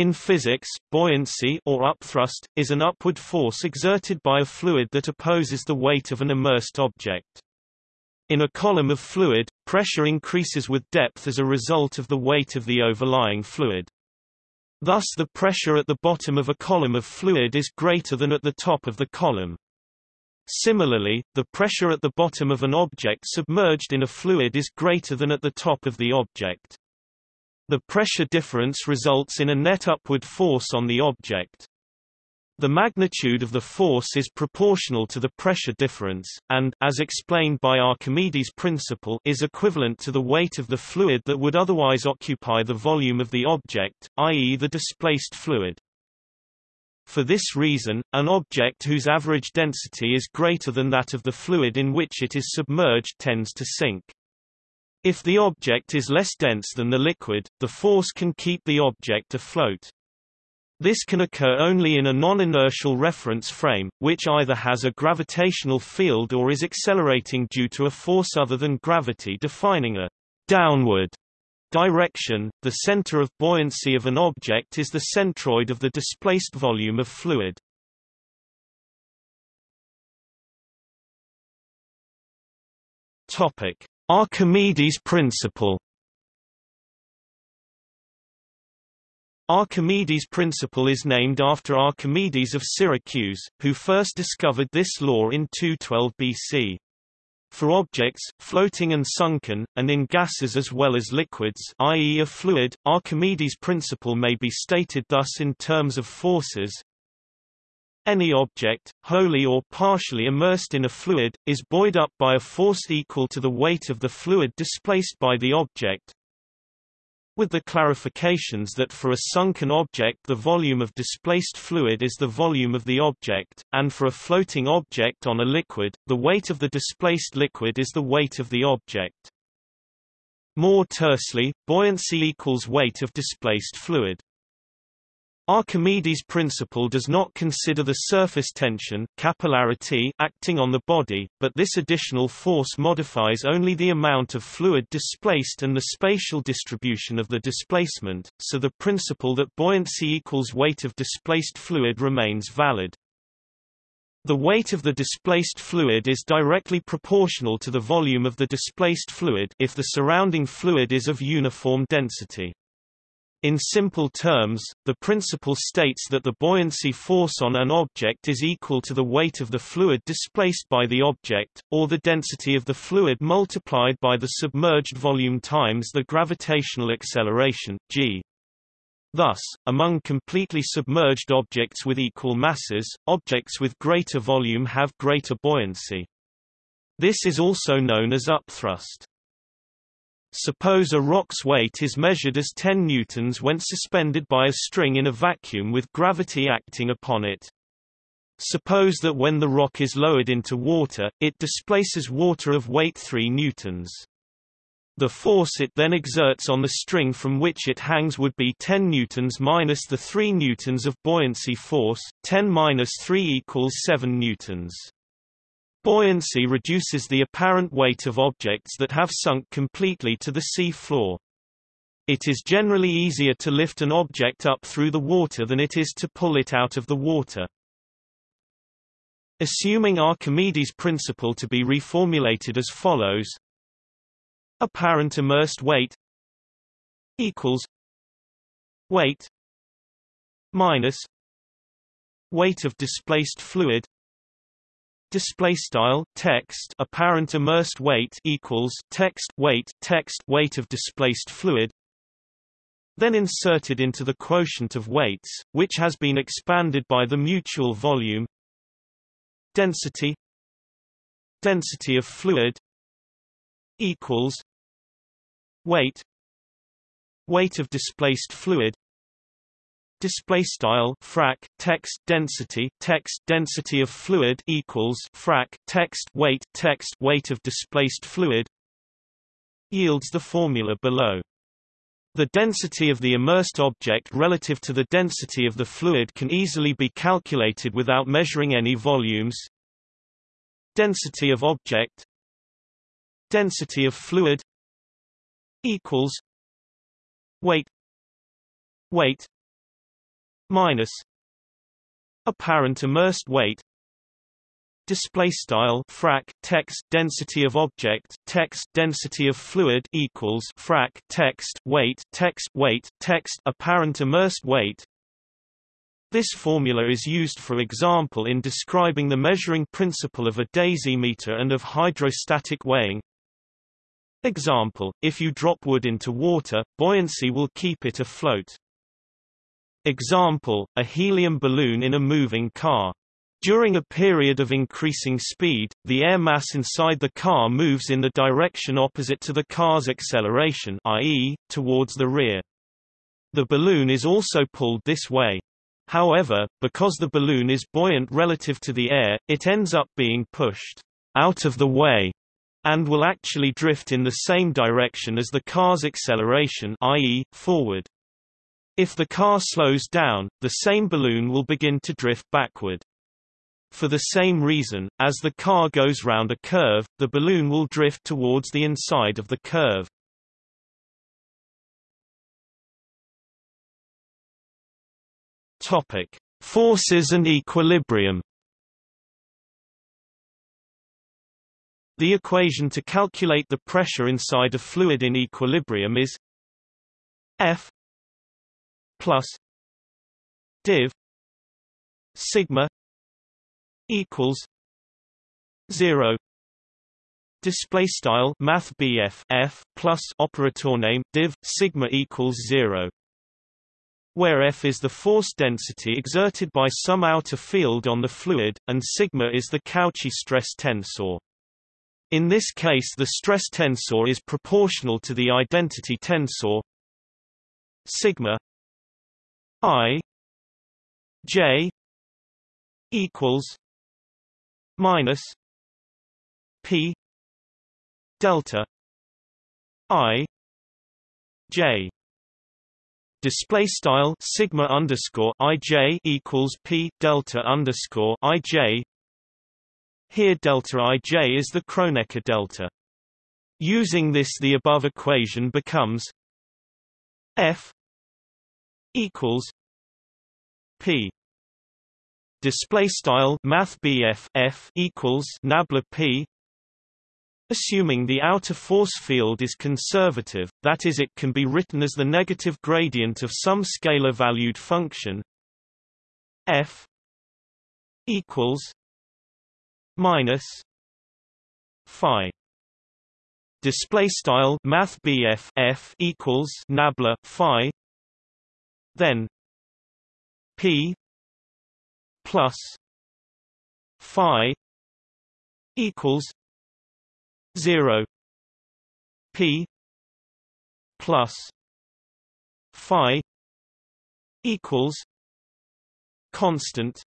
In physics, buoyancy or upthrust, is an upward force exerted by a fluid that opposes the weight of an immersed object. In a column of fluid, pressure increases with depth as a result of the weight of the overlying fluid. Thus the pressure at the bottom of a column of fluid is greater than at the top of the column. Similarly, the pressure at the bottom of an object submerged in a fluid is greater than at the top of the object. The pressure difference results in a net upward force on the object. The magnitude of the force is proportional to the pressure difference, and as explained by Archimedes' principle is equivalent to the weight of the fluid that would otherwise occupy the volume of the object, i.e. the displaced fluid. For this reason, an object whose average density is greater than that of the fluid in which it is submerged tends to sink. If the object is less dense than the liquid, the force can keep the object afloat. This can occur only in a non-inertial reference frame, which either has a gravitational field or is accelerating due to a force other than gravity defining a downward direction. The center of buoyancy of an object is the centroid of the displaced volume of fluid. Topic: Archimedes principle Archimedes' principle is named after Archimedes of Syracuse, who first discovered this law in 212 BC. For objects, floating and sunken, and in gases as well as liquids i.e. a fluid, Archimedes' principle may be stated thus in terms of forces any object, wholly or partially immersed in a fluid, is buoyed up by a force equal to the weight of the fluid displaced by the object, with the clarifications that for a sunken object the volume of displaced fluid is the volume of the object, and for a floating object on a liquid, the weight of the displaced liquid is the weight of the object. More tersely, buoyancy equals weight of displaced fluid. Archimedes' principle does not consider the surface tension capillarity acting on the body, but this additional force modifies only the amount of fluid displaced and the spatial distribution of the displacement, so the principle that buoyancy equals weight of displaced fluid remains valid. The weight of the displaced fluid is directly proportional to the volume of the displaced fluid if the surrounding fluid is of uniform density. In simple terms, the principle states that the buoyancy force on an object is equal to the weight of the fluid displaced by the object, or the density of the fluid multiplied by the submerged volume times the gravitational acceleration, g. Thus, among completely submerged objects with equal masses, objects with greater volume have greater buoyancy. This is also known as upthrust. Suppose a rock's weight is measured as 10 newtons when suspended by a string in a vacuum with gravity acting upon it. Suppose that when the rock is lowered into water, it displaces water of weight 3 newtons. The force it then exerts on the string from which it hangs would be 10 newtons minus the 3 newtons of buoyancy force, 10 minus 3 equals 7 newtons. Buoyancy reduces the apparent weight of objects that have sunk completely to the sea floor. It is generally easier to lift an object up through the water than it is to pull it out of the water. Assuming Archimedes' principle to be reformulated as follows Apparent immersed weight equals weight minus weight of displaced fluid display style text apparent immersed weight equals text weight text weight of displaced fluid then inserted into the quotient of weights which has been expanded by the mutual volume density density of fluid equals weight weight of displaced fluid display style frac text density text density of fluid equals frac text weight text weight of displaced fluid yields the formula below. The density of the immersed object relative to the density of the fluid can easily be calculated without measuring any volumes. Density of object density of fluid equals weight weight minus apparent immersed weight display style frac text density of object text density of fluid equals frac text weight text weight text apparent immersed weight. This formula is used for example in describing the measuring principle of a dasymeter and of hydrostatic weighing. Example if you drop wood into water buoyancy will keep it afloat example a helium balloon in a moving car during a period of increasing speed, the air mass inside the car moves in the direction opposite to the car's acceleration i.e., towards the rear. The balloon is also pulled this way. However, because the balloon is buoyant relative to the air, it ends up being pushed out of the way and will actually drift in the same direction as the car's acceleration i.e., forward. If the car slows down, the same balloon will begin to drift backward. For the same reason, as the car goes round a curve, the balloon will drift towards the inside of the curve. Topic: Forces and equilibrium. The equation to calculate the pressure inside a fluid in equilibrium is F plus div sigma equals 0 display style math BF F plus operator name div sigma equals 0 where F is the force density exerted by some outer field on the fluid, and sigma is the Cauchy stress tensor. In this case the stress tensor is proportional to the identity tensor sigma i j equals minus P delta I J display style sigma underscore ij equals p delta underscore ij. Here delta ij is the Kronecker delta. Using this, the above equation becomes f equals p display style math f equals nabla p assuming the outer force field is conservative that is it can be written as the negative gradient of some scalar valued function f equals minus phi display style math f equals nabla phi then p plus phi equals 0 p plus phi equals constant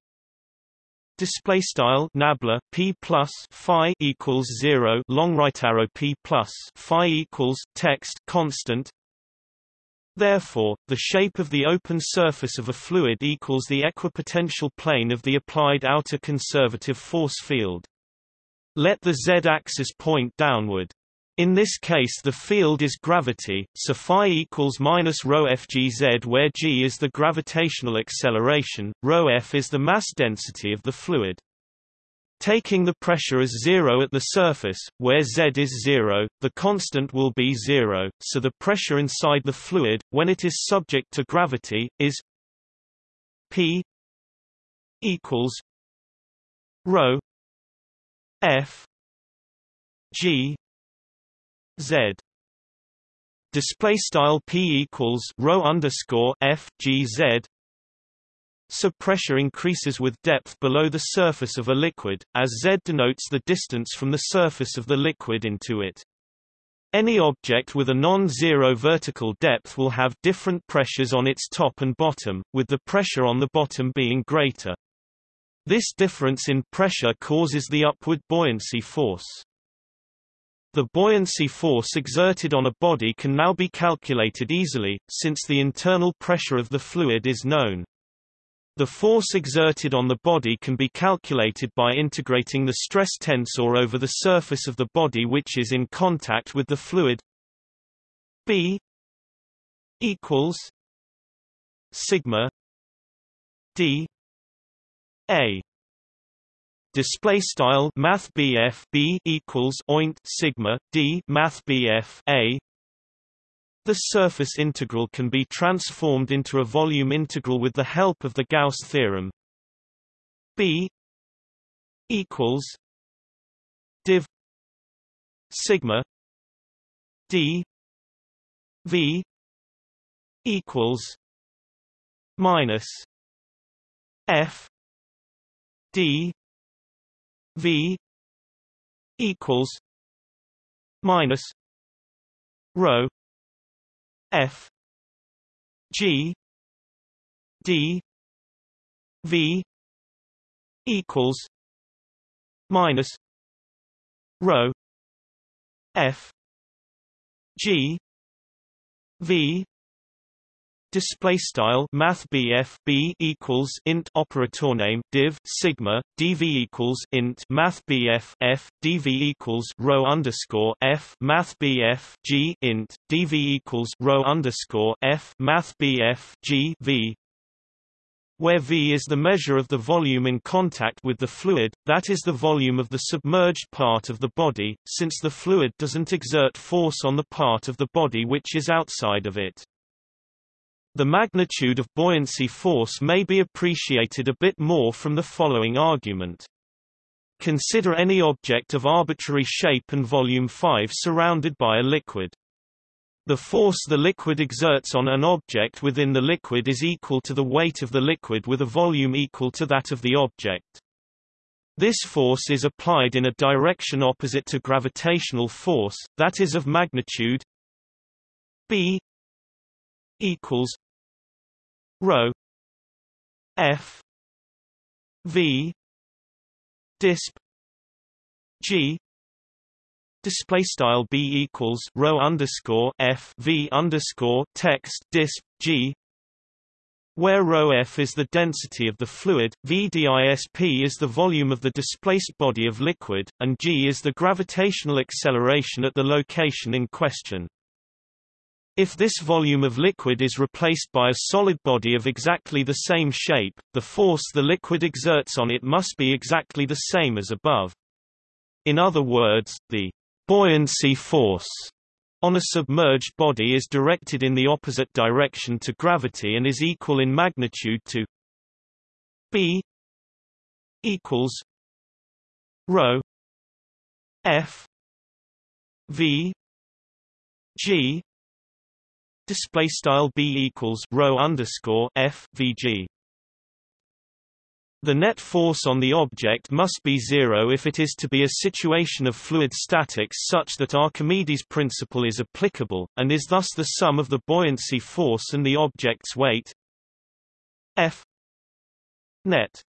Display style nabla p plus phi equals zero long right arrow p plus phi equals text constant Therefore, the shape of the open surface of a fluid equals the equipotential plane of the applied outer conservative force field. Let the z-axis point downward. In this case the field is gravity, so phi equals minus rho fgz where g is the gravitational acceleration, rho f is the mass density of the fluid. Taking the pressure as zero at the surface, where Z is zero, the constant will be zero, so the pressure inside the fluid, when it is subject to gravity, is P equals rho F G Z. Display style P equals rho underscore F G Z so pressure increases with depth below the surface of a liquid, as Z denotes the distance from the surface of the liquid into it. Any object with a non-zero vertical depth will have different pressures on its top and bottom, with the pressure on the bottom being greater. This difference in pressure causes the upward buoyancy force. The buoyancy force exerted on a body can now be calculated easily, since the internal pressure of the fluid is known. The force exerted on the body can be calculated by integrating the stress tensor over the surface of the body which is in contact with the fluid. B equals sigma d a. Display style math BF B equals oint sigma D math BF A the surface integral can be transformed into a volume integral with the help of the Gauss theorem. B equals div sigma D V equals minus F D V equals minus rho F. G. D. V. equals minus rho F. G. V Display style Math BF B equals int operator name div sigma dv equals int Math BF F dv equals rho underscore F Math BF G int dv equals rho underscore F Math BF G V where V is the measure of the volume in contact with the fluid, that is the volume of the submerged part of the body, since the fluid doesn't exert force on the part of the body which is outside of it. The magnitude of buoyancy force may be appreciated a bit more from the following argument. Consider any object of arbitrary shape and volume 5 surrounded by a liquid. The force the liquid exerts on an object within the liquid is equal to the weight of the liquid with a volume equal to that of the object. This force is applied in a direction opposite to gravitational force, that is of magnitude b equals rho f v disp g display style b equals rho underscore f v underscore text disp g where rho f is the density of the fluid, v disp is the volume of the displaced body of liquid, and g is the gravitational acceleration at the location in question. If this volume of liquid is replaced by a solid body of exactly the same shape, the force the liquid exerts on it must be exactly the same as above. In other words, the buoyancy force on a submerged body is directed in the opposite direction to gravity and is equal in magnitude to b equals rho f v g display style b equals rho underscore f vg. The net force on the object must be zero if it is to be a situation of fluid statics such that Archimedes' principle is applicable, and is thus the sum of the buoyancy force and the object's weight F net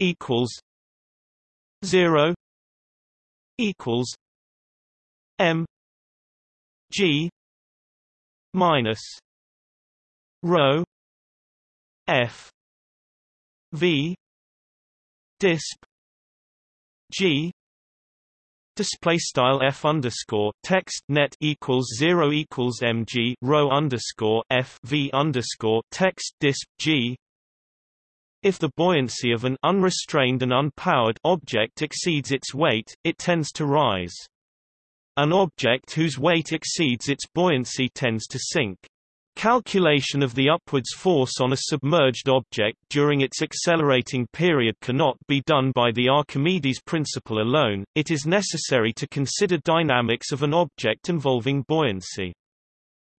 equals zero equals M G minus rho f v disp g display style f underscore text net equals zero equals mg rho underscore f v underscore text disp g if the buoyancy of an unrestrained and unpowered object exceeds its weight, it tends to rise. An object whose weight exceeds its buoyancy tends to sink. Calculation of the upwards force on a submerged object during its accelerating period cannot be done by the Archimedes principle alone, it is necessary to consider dynamics of an object involving buoyancy.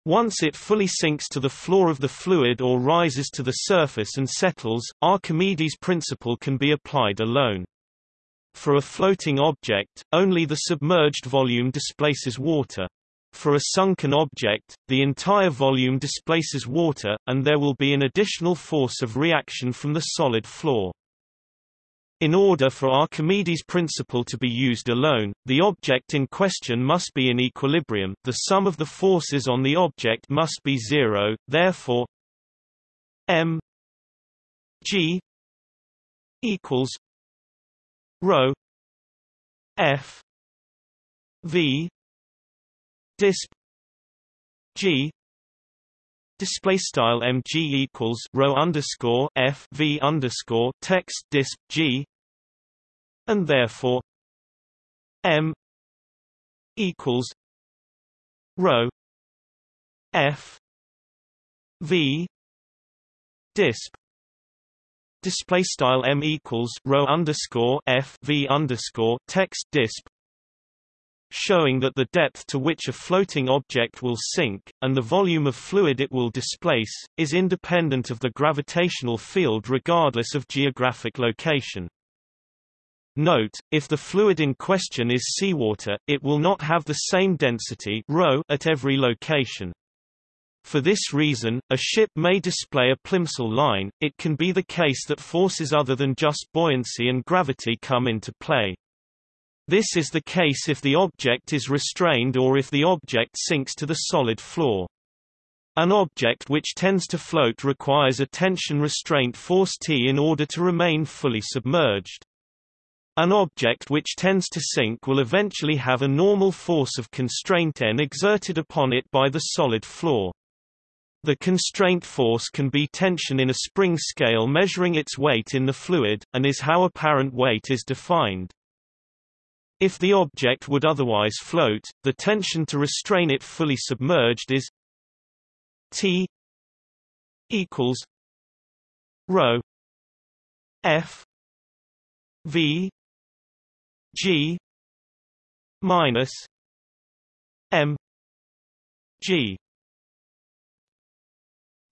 Once it fully sinks to the floor of the fluid or rises to the surface and settles, Archimedes' principle can be applied alone. For a floating object, only the submerged volume displaces water. For a sunken object, the entire volume displaces water, and there will be an additional force of reaction from the solid floor. In order for Archimedes' principle to be used alone, the object in question must be in equilibrium, the sum of the forces on the object must be zero, therefore m g equals rho f v disp g display style mg equals rho underscore f v underscore text disp g and therefore m equals rho f v disp display style m equals rho underscore f v underscore text disp showing that the depth to which a floating object will sink, and the volume of fluid it will displace, is independent of the gravitational field regardless of geographic location. Note, if the fluid in question is seawater, it will not have the same density rho at every location. For this reason, a ship may display a plimsoll line, it can be the case that forces other than just buoyancy and gravity come into play. This is the case if the object is restrained or if the object sinks to the solid floor. An object which tends to float requires a tension restraint force T in order to remain fully submerged. An object which tends to sink will eventually have a normal force of constraint N exerted upon it by the solid floor. The constraint force can be tension in a spring scale measuring its weight in the fluid, and is how apparent weight is defined. If the object would otherwise float, the tension to restrain it fully submerged is T equals rho F V G minus M G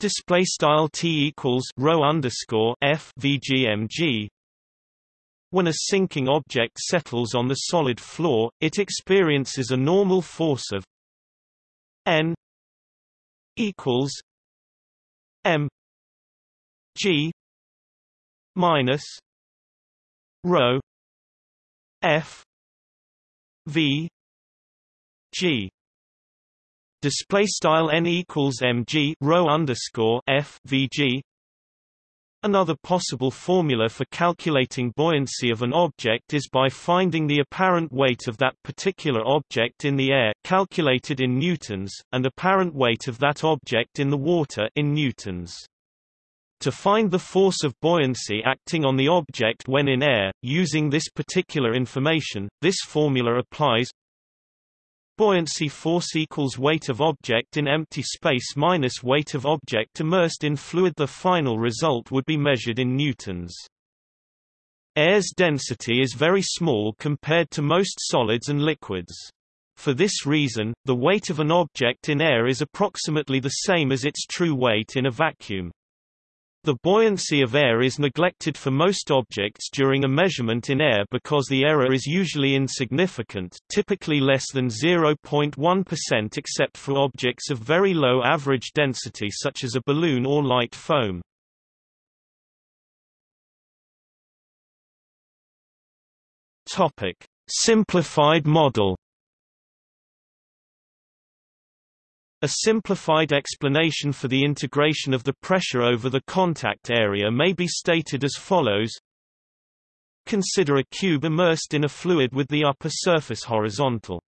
display style T equals rho underscore F VGMG when a sinking object settles on the solid floor, it experiences a normal force of N equals M G minus rho F V G display style n equals mg rho underscore f vg Another possible formula for calculating buoyancy of an object is by finding the apparent weight of that particular object in the air calculated in newtons, and apparent weight of that object in the water in newtons. To find the force of buoyancy acting on the object when in air, using this particular information, this formula applies Buoyancy force equals weight of object in empty space minus weight of object immersed in fluid The final result would be measured in newtons. Air's density is very small compared to most solids and liquids. For this reason, the weight of an object in air is approximately the same as its true weight in a vacuum. The buoyancy of air is neglected for most objects during a measurement in air because the error is usually insignificant typically less than 0.1% except for objects of very low average density such as a balloon or light foam. Simplified model A simplified explanation for the integration of the pressure over the contact area may be stated as follows. Consider a cube immersed in a fluid with the upper surface horizontal.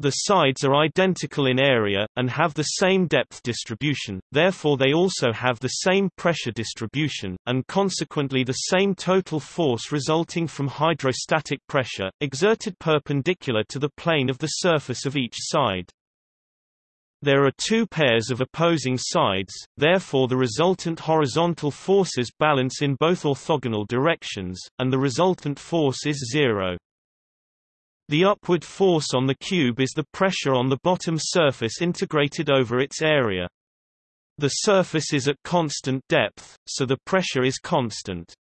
The sides are identical in area, and have the same depth distribution, therefore they also have the same pressure distribution, and consequently the same total force resulting from hydrostatic pressure, exerted perpendicular to the plane of the surface of each side. There are two pairs of opposing sides, therefore the resultant horizontal forces balance in both orthogonal directions, and the resultant force is zero. The upward force on the cube is the pressure on the bottom surface integrated over its area. The surface is at constant depth, so the pressure is constant.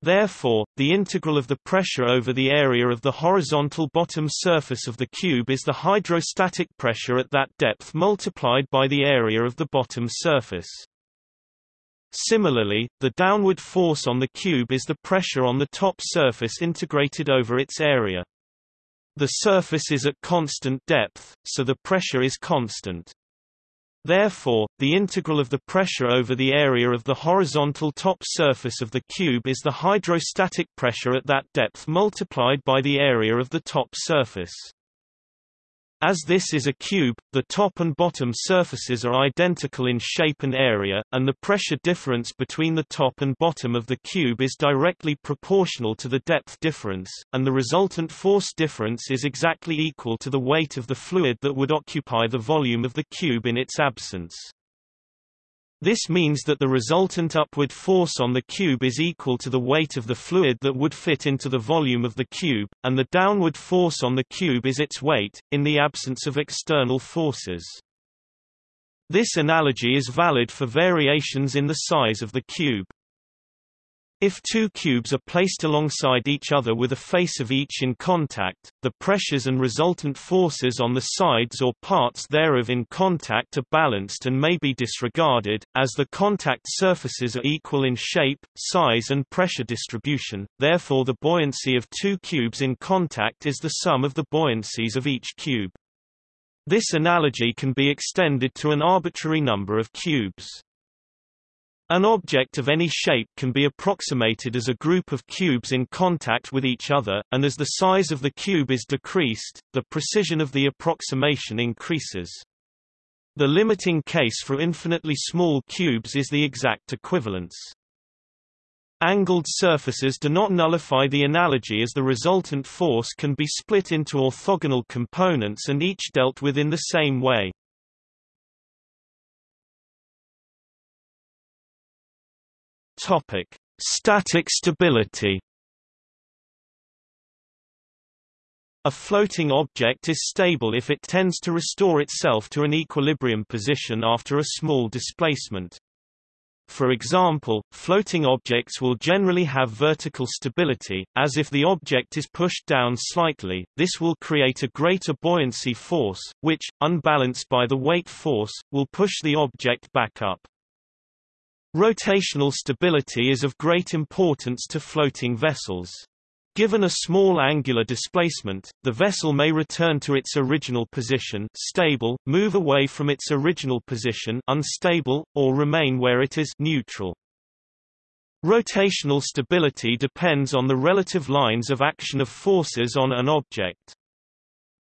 Therefore, the integral of the pressure over the area of the horizontal bottom surface of the cube is the hydrostatic pressure at that depth multiplied by the area of the bottom surface. Similarly, the downward force on the cube is the pressure on the top surface integrated over its area. The surface is at constant depth, so the pressure is constant. Therefore, the integral of the pressure over the area of the horizontal top surface of the cube is the hydrostatic pressure at that depth multiplied by the area of the top surface. As this is a cube, the top and bottom surfaces are identical in shape and area, and the pressure difference between the top and bottom of the cube is directly proportional to the depth difference, and the resultant force difference is exactly equal to the weight of the fluid that would occupy the volume of the cube in its absence. This means that the resultant upward force on the cube is equal to the weight of the fluid that would fit into the volume of the cube, and the downward force on the cube is its weight, in the absence of external forces. This analogy is valid for variations in the size of the cube. If two cubes are placed alongside each other with a face of each in contact, the pressures and resultant forces on the sides or parts thereof in contact are balanced and may be disregarded, as the contact surfaces are equal in shape, size and pressure distribution, therefore the buoyancy of two cubes in contact is the sum of the buoyancies of each cube. This analogy can be extended to an arbitrary number of cubes. An object of any shape can be approximated as a group of cubes in contact with each other, and as the size of the cube is decreased, the precision of the approximation increases. The limiting case for infinitely small cubes is the exact equivalence. Angled surfaces do not nullify the analogy as the resultant force can be split into orthogonal components and each dealt with in the same way. Topic: Static stability. A floating object is stable if it tends to restore itself to an equilibrium position after a small displacement. For example, floating objects will generally have vertical stability, as if the object is pushed down slightly, this will create a greater buoyancy force, which, unbalanced by the weight force, will push the object back up. Rotational stability is of great importance to floating vessels. Given a small angular displacement, the vessel may return to its original position stable, move away from its original position unstable, or remain where it is neutral. Rotational stability depends on the relative lines of action of forces on an object.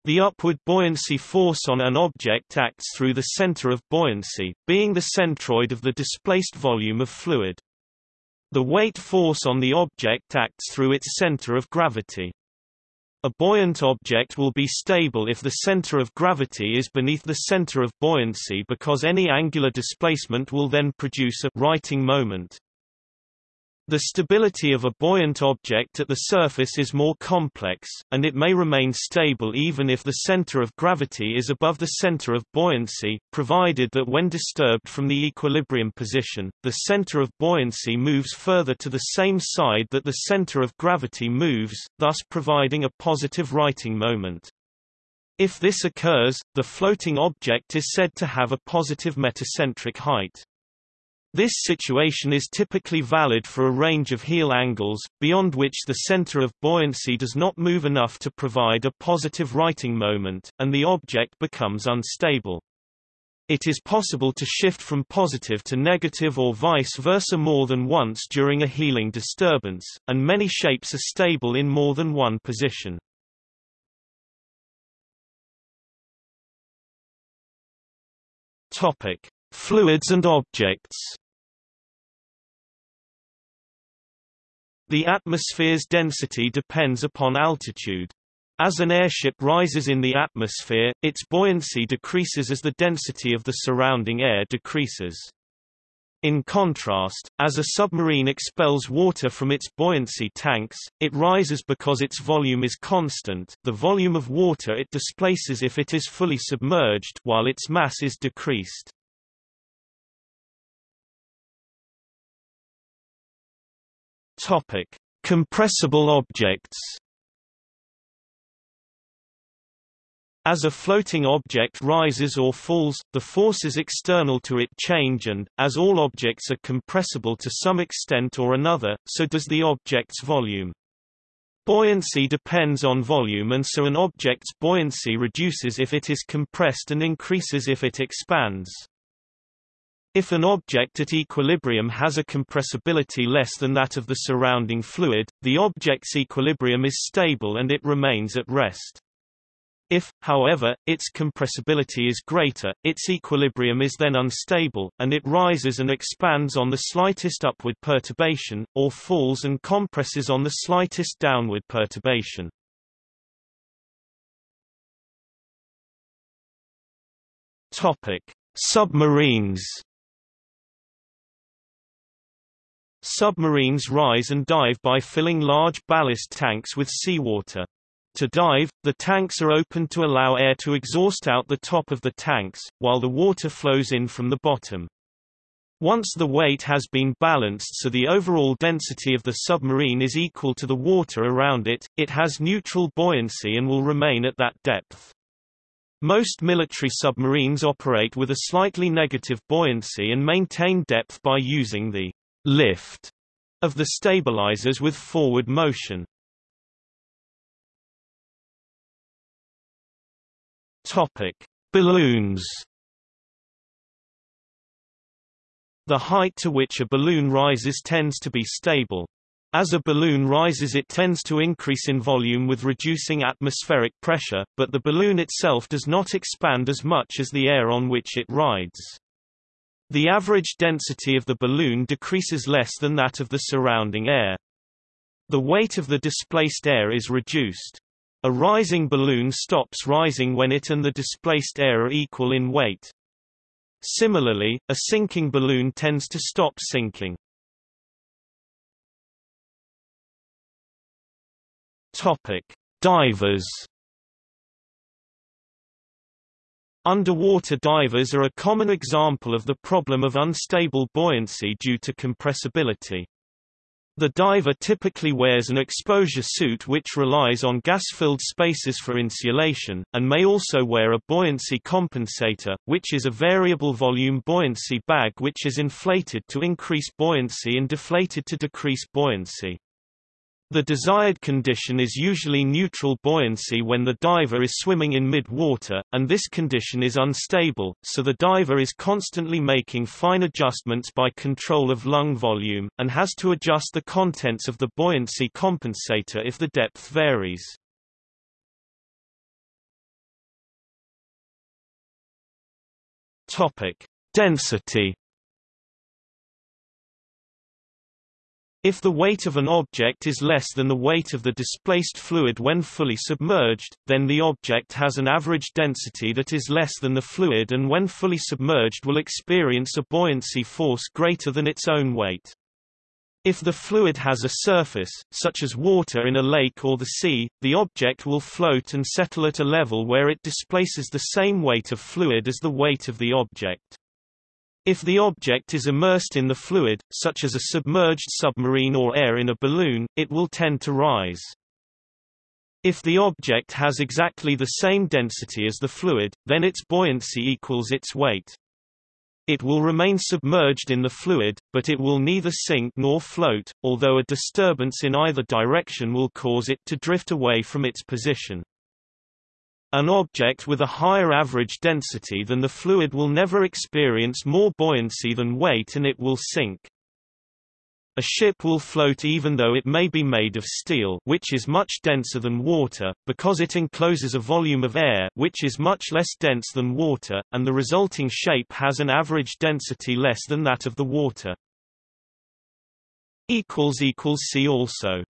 The upward buoyancy force on an object acts through the center of buoyancy, being the centroid of the displaced volume of fluid. The weight force on the object acts through its center of gravity. A buoyant object will be stable if the center of gravity is beneath the center of buoyancy because any angular displacement will then produce a righting moment. The stability of a buoyant object at the surface is more complex, and it may remain stable even if the center of gravity is above the center of buoyancy, provided that when disturbed from the equilibrium position, the center of buoyancy moves further to the same side that the center of gravity moves, thus providing a positive righting moment. If this occurs, the floating object is said to have a positive metacentric height. This situation is typically valid for a range of heel angles, beyond which the center of buoyancy does not move enough to provide a positive righting moment, and the object becomes unstable. It is possible to shift from positive to negative or vice versa more than once during a heeling disturbance, and many shapes are stable in more than one position. Topic: Fluids and objects. The atmosphere's density depends upon altitude. As an airship rises in the atmosphere, its buoyancy decreases as the density of the surrounding air decreases. In contrast, as a submarine expels water from its buoyancy tanks, it rises because its volume is constant the volume of water it displaces if it is fully submerged while its mass is decreased. Topic: Compressible objects. As a floating object rises or falls, the forces external to it change and, as all objects are compressible to some extent or another, so does the object's volume. Buoyancy depends on volume and so an object's buoyancy reduces if it is compressed and increases if it expands. If an object at equilibrium has a compressibility less than that of the surrounding fluid, the object's equilibrium is stable and it remains at rest. If, however, its compressibility is greater, its equilibrium is then unstable, and it rises and expands on the slightest upward perturbation, or falls and compresses on the slightest downward perturbation. Submarines. Submarines rise and dive by filling large ballast tanks with seawater. To dive, the tanks are opened to allow air to exhaust out the top of the tanks, while the water flows in from the bottom. Once the weight has been balanced so the overall density of the submarine is equal to the water around it, it has neutral buoyancy and will remain at that depth. Most military submarines operate with a slightly negative buoyancy and maintain depth by using the lift of the stabilizers with forward motion. Topic: Balloons. The height to which a balloon rises tends to be stable. As a balloon rises it tends to increase in volume with reducing atmospheric pressure, but the balloon itself does not expand as much as the air on which it rides. The average density of the balloon decreases less than that of the surrounding air. The weight of the displaced air is reduced. A rising balloon stops rising when it and the displaced air are equal in weight. Similarly, a sinking balloon tends to stop sinking. Topic: Divers. Underwater divers are a common example of the problem of unstable buoyancy due to compressibility. The diver typically wears an exposure suit which relies on gas-filled spaces for insulation, and may also wear a buoyancy compensator, which is a variable volume buoyancy bag which is inflated to increase buoyancy and deflated to decrease buoyancy. The desired condition is usually neutral buoyancy when the diver is swimming in mid-water, and this condition is unstable, so the diver is constantly making fine adjustments by control of lung volume, and has to adjust the contents of the buoyancy compensator if the depth varies. Density If the weight of an object is less than the weight of the displaced fluid when fully submerged, then the object has an average density that is less than the fluid and when fully submerged will experience a buoyancy force greater than its own weight. If the fluid has a surface, such as water in a lake or the sea, the object will float and settle at a level where it displaces the same weight of fluid as the weight of the object. If the object is immersed in the fluid, such as a submerged submarine or air in a balloon, it will tend to rise. If the object has exactly the same density as the fluid, then its buoyancy equals its weight. It will remain submerged in the fluid, but it will neither sink nor float, although a disturbance in either direction will cause it to drift away from its position. An object with a higher average density than the fluid will never experience more buoyancy than weight and it will sink. A ship will float even though it may be made of steel which is much denser than water, because it encloses a volume of air which is much less dense than water, and the resulting shape has an average density less than that of the water. See also